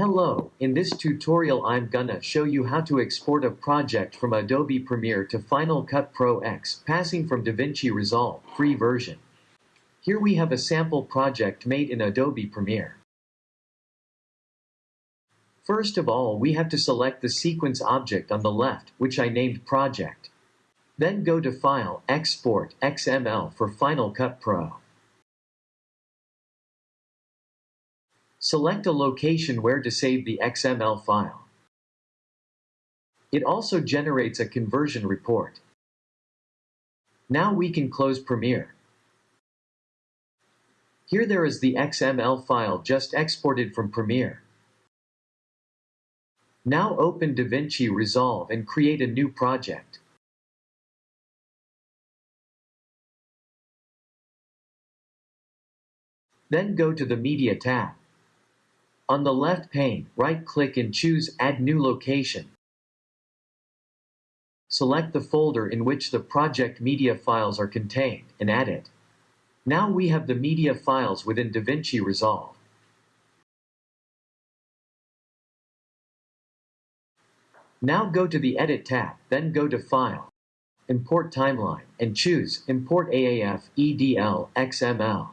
Hello, in this tutorial I'm gonna show you how to export a project from Adobe Premiere to Final Cut Pro X, passing from DaVinci Resolve, free version. Here we have a sample project made in Adobe Premiere. First of all we have to select the sequence object on the left, which I named Project. Then go to File, Export, XML for Final Cut Pro. Select a location where to save the XML file. It also generates a conversion report. Now we can close Premiere. Here there is the XML file just exported from Premiere. Now open DaVinci Resolve and create a new project. Then go to the Media tab. On the left pane, right-click and choose Add New Location. Select the folder in which the project media files are contained and add it. Now we have the media files within DaVinci Resolve. Now go to the Edit tab, then go to File, Import Timeline, and choose Import AAF EDL XML.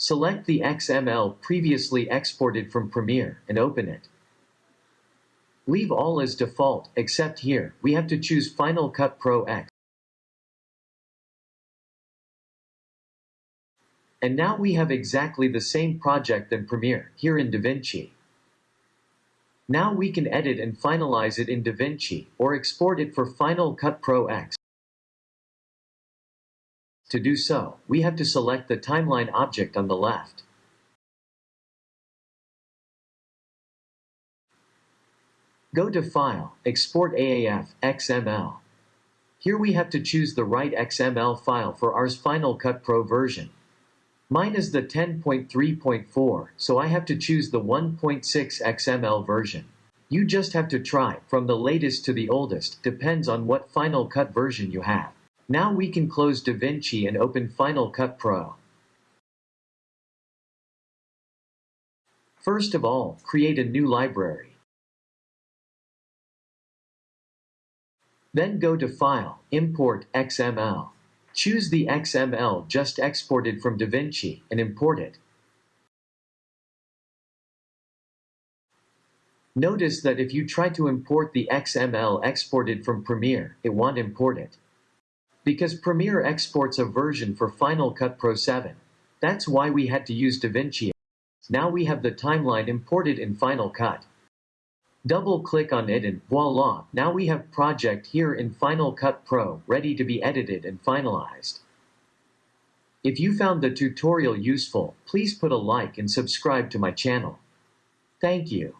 Select the XML previously exported from Premiere and open it. Leave all as default, except here, we have to choose Final Cut Pro X. And now we have exactly the same project than Premiere, here in DaVinci. Now we can edit and finalize it in DaVinci, or export it for Final Cut Pro X. To do so, we have to select the timeline object on the left. Go to File, Export AAF, XML. Here we have to choose the right XML file for ours Final Cut Pro version. Mine is the 10.3.4, so I have to choose the 1.6 XML version. You just have to try, from the latest to the oldest, depends on what Final Cut version you have. Now we can close DaVinci and open Final Cut Pro. First of all, create a new library. Then go to File, Import XML. Choose the XML just exported from DaVinci and import it. Notice that if you try to import the XML exported from Premiere, it won't import it. Because Premiere exports a version for Final Cut Pro 7. That's why we had to use DaVinci. Now we have the timeline imported in Final Cut. Double click on it and voila, now we have project here in Final Cut Pro ready to be edited and finalized. If you found the tutorial useful, please put a like and subscribe to my channel. Thank you.